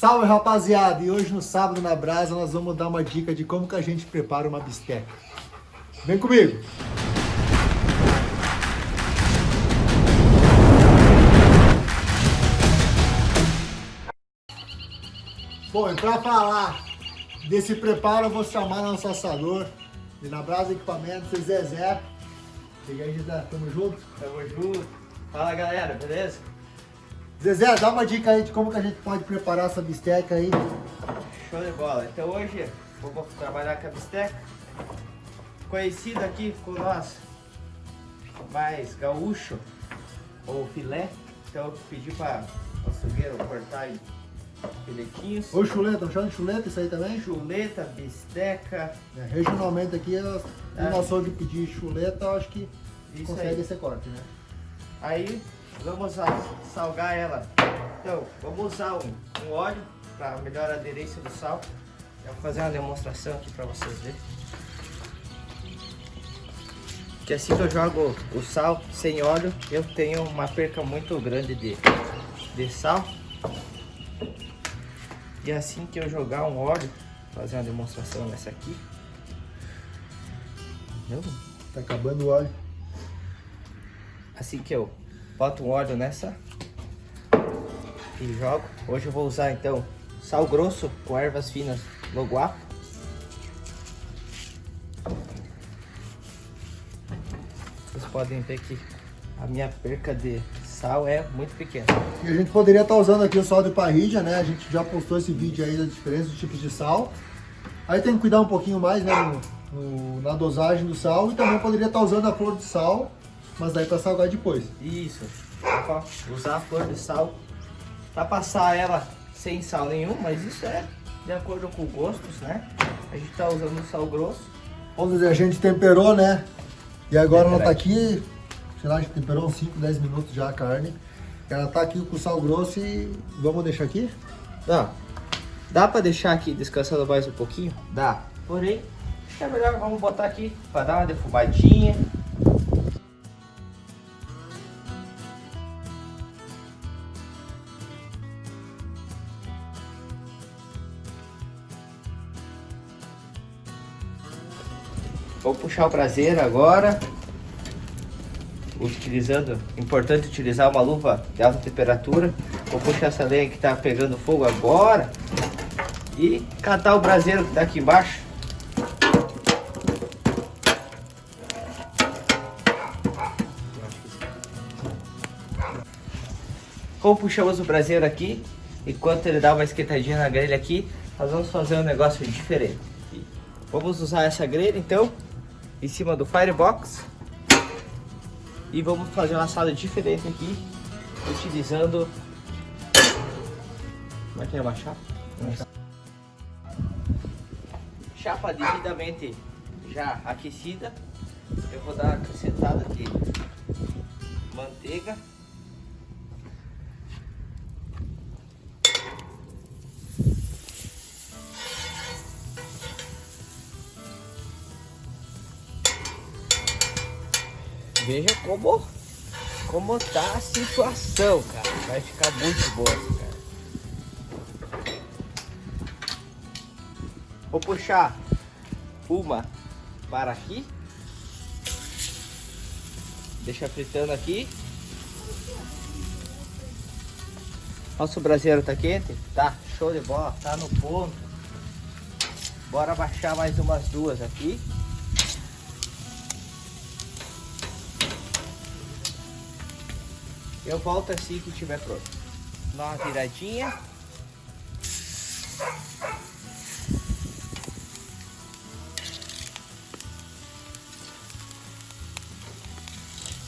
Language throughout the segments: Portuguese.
Salve rapaziada! E hoje no sábado na brasa nós vamos dar uma dica de como que a gente prepara uma bisteca. Vem comigo! Bom, e para falar desse preparo eu vou chamar nosso assador e na Brasa Equipamentos, Zezé. Cheguei aí, Zezé, tamo junto? Tamo junto. Fala galera, beleza? Zezé, dá uma dica aí de como que a gente pode preparar essa bisteca aí. Show de bola. Então hoje vou trabalhar com a bisteca. Conhecida aqui com nós mais gaúcho ou filé. Então eu pedi para o açougueiro cortar em filetinhos. Ou chuleta, chama de chuleta isso aí também? Chuleta, bisteca. É, regionalmente aqui, é. o nosso de pedir chuleta, eu acho que isso consegue aí. esse corte, né? Aí vamos salgar ela. Então, vamos usar um, um óleo para melhor aderência do sal. Eu vou fazer uma demonstração aqui para vocês verem. Que assim que eu jogo o sal sem óleo, eu tenho uma perca muito grande de, de sal. E assim que eu jogar um óleo, fazer uma demonstração nessa aqui. Viu? Tá acabando o óleo. Assim que eu boto um óleo nessa e jogo. Hoje eu vou usar então sal grosso com ervas finas loguapo. Vocês podem ver que a minha perca de sal é muito pequena. E a gente poderia estar tá usando aqui o sal de parrilha, né? A gente já postou esse vídeo aí da diferença dos tipos de sal. Aí tem que cuidar um pouquinho mais, né? No, no, na dosagem do sal. E também poderia estar tá usando a flor de sal mas daí para salgar depois. Isso. Usar a flor de sal para passar ela sem sal nenhum, mas isso é de acordo com gostos, né? A gente tá usando sal grosso. Vamos dizer, a gente temperou, né? E agora ela tá aqui, sei lá, a gente temperou uns 5, 10 minutos já a carne. Ela tá aqui com sal grosso e vamos deixar aqui? Dá. Dá para deixar aqui descansando mais um pouquinho? Dá. Porém, é melhor vamos botar aqui para dar uma defumadinha. Vou puxar o braseiro agora. Utilizando, importante utilizar uma luva de alta temperatura. Vou puxar essa lenha que está pegando fogo agora. E catar o braseiro que está aqui embaixo. Como puxamos o braseiro aqui, enquanto ele dá uma esquentadinha na grelha aqui, nós vamos fazer um negócio diferente. Vamos usar essa grelha então em cima do Firebox. E vamos fazer uma sala diferente aqui, utilizando... Como é que é uma chapa? Chapa devidamente já aquecida. Eu vou dar uma acrescentada de manteiga. Veja como, como tá a situação, cara. Vai ficar muito boa, cara. Vou puxar uma para aqui. Deixa fritando aqui. Nosso braseiro tá quente? Tá, show de bola, tá no ponto. Bora baixar mais umas duas aqui. Eu volto assim que estiver pronto. Dá uma viradinha.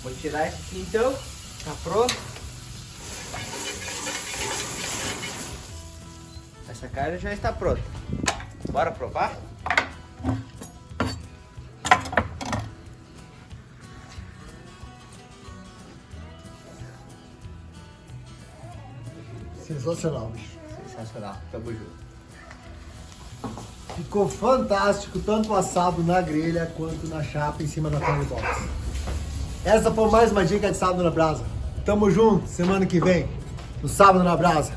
Vou tirar esse aqui então. Tá pronto. Essa carne já está pronta. Bora provar? Sensacional, bicho. Sensacional. Tamo junto. Ficou fantástico, tanto assado na grelha quanto na chapa em cima da box. Essa foi mais uma dica de sábado na brasa. Tamo junto, semana que vem, no sábado na brasa.